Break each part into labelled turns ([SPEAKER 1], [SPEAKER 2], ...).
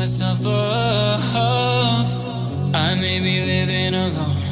[SPEAKER 1] myself up. I may be living alone,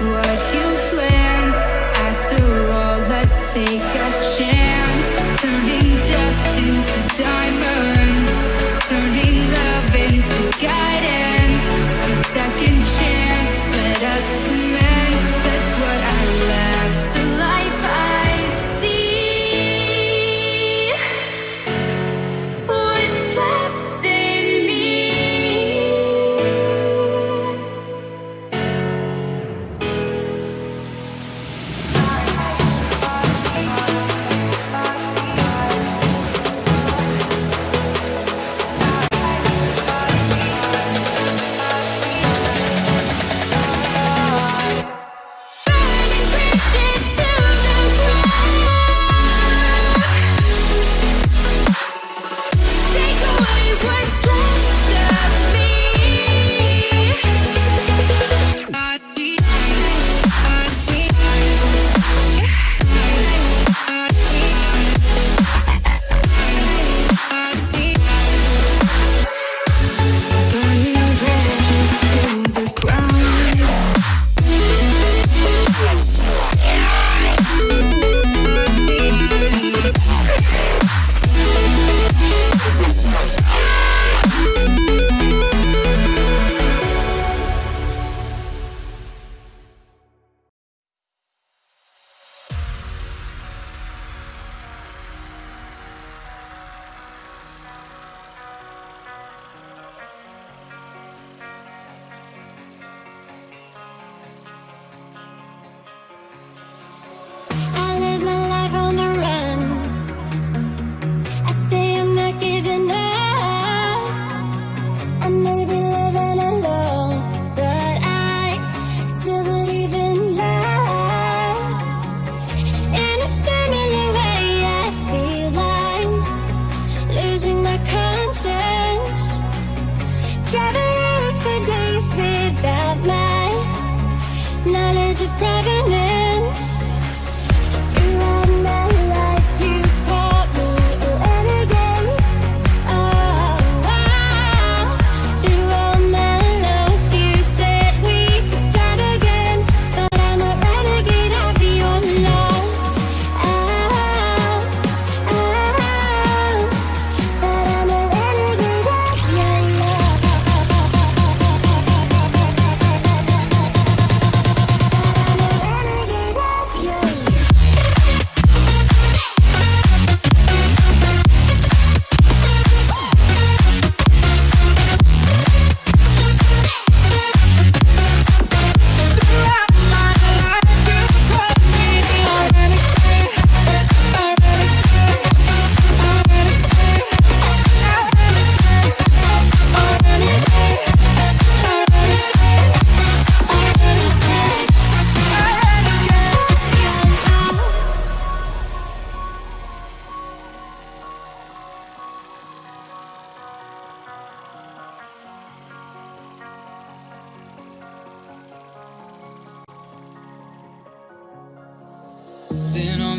[SPEAKER 1] Whoa.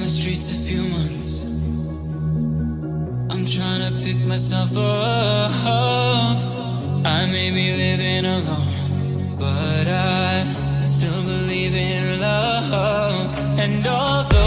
[SPEAKER 1] On the streets a few months. I'm trying to pick myself up. I may be living alone, but I still believe in love and all.